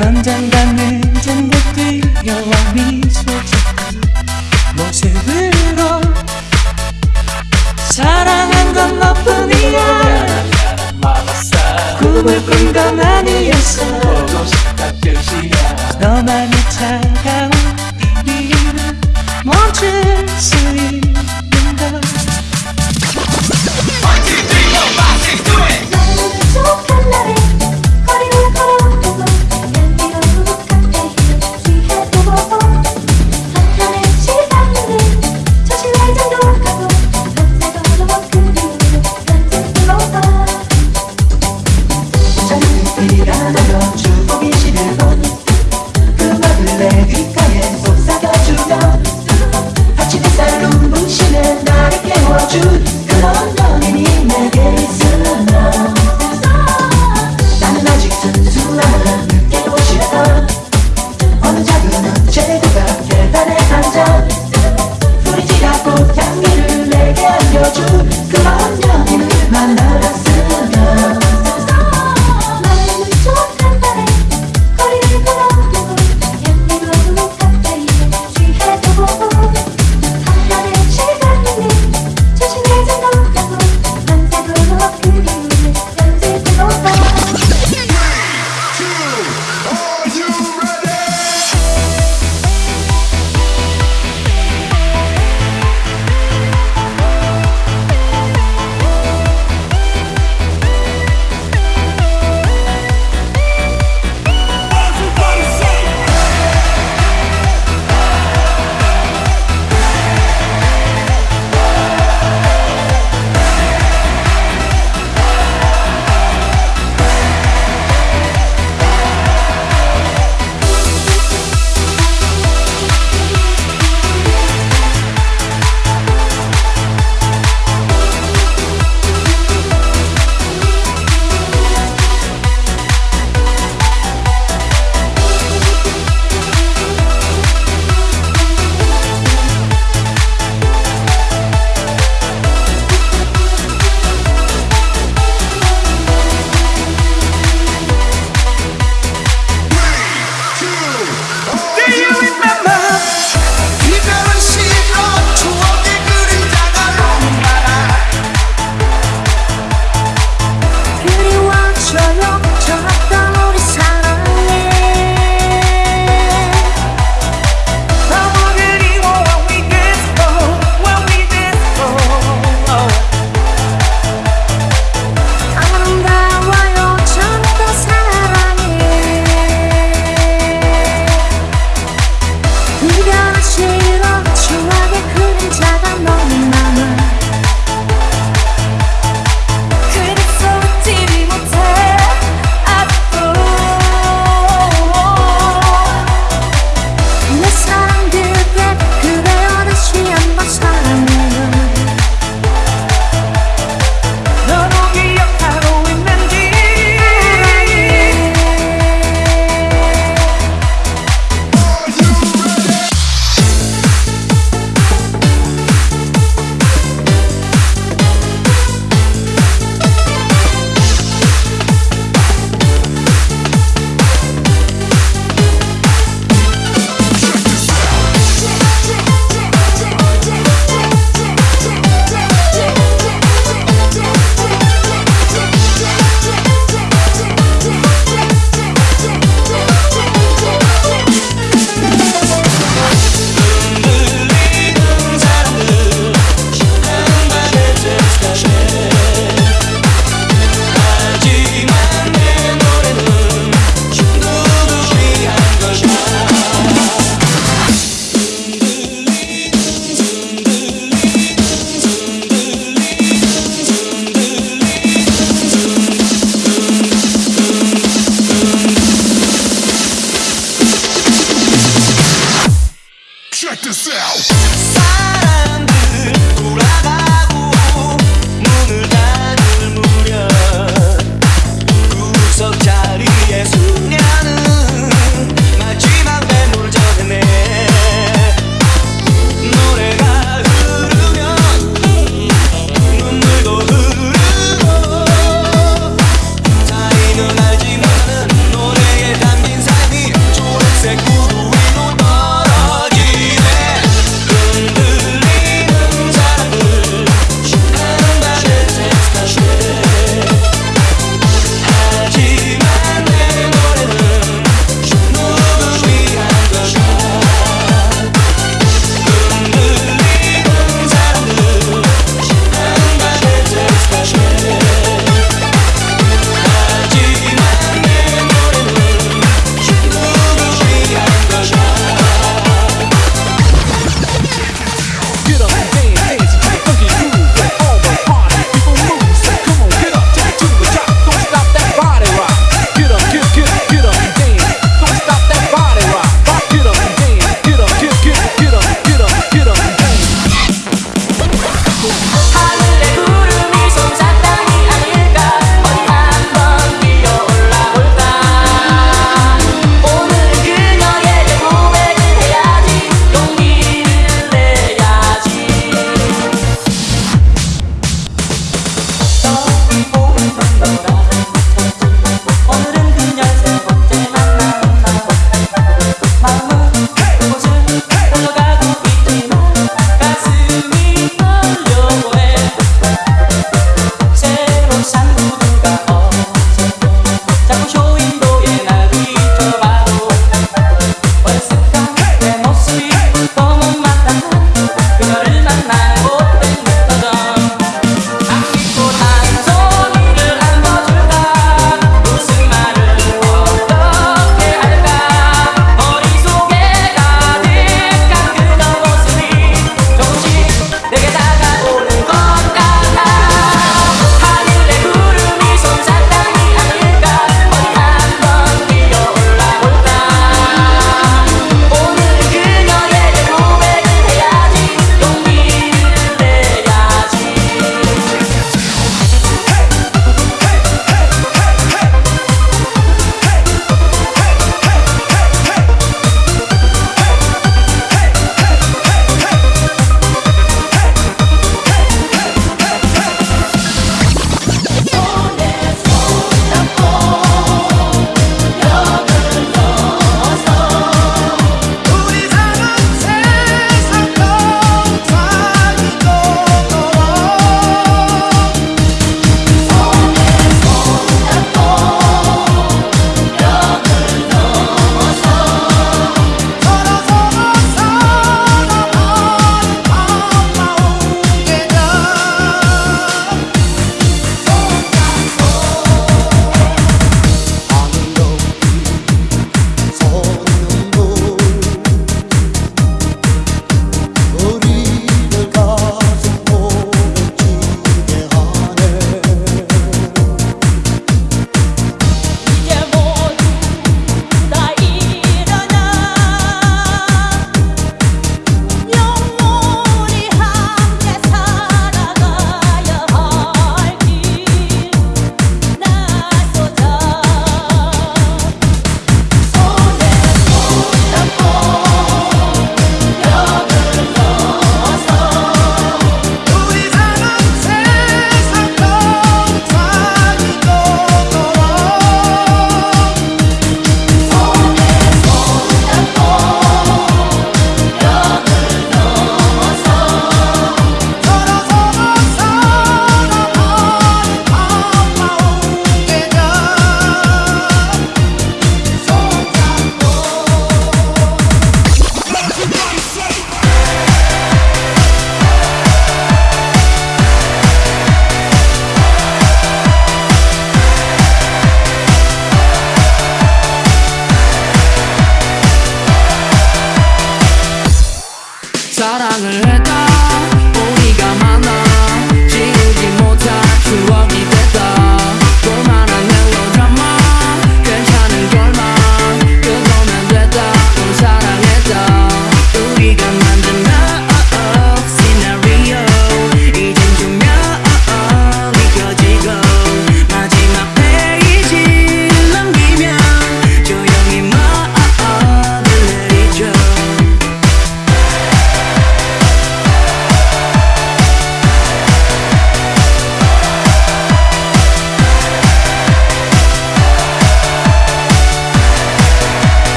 넌 언젠가 늦은 듯 뛰어와.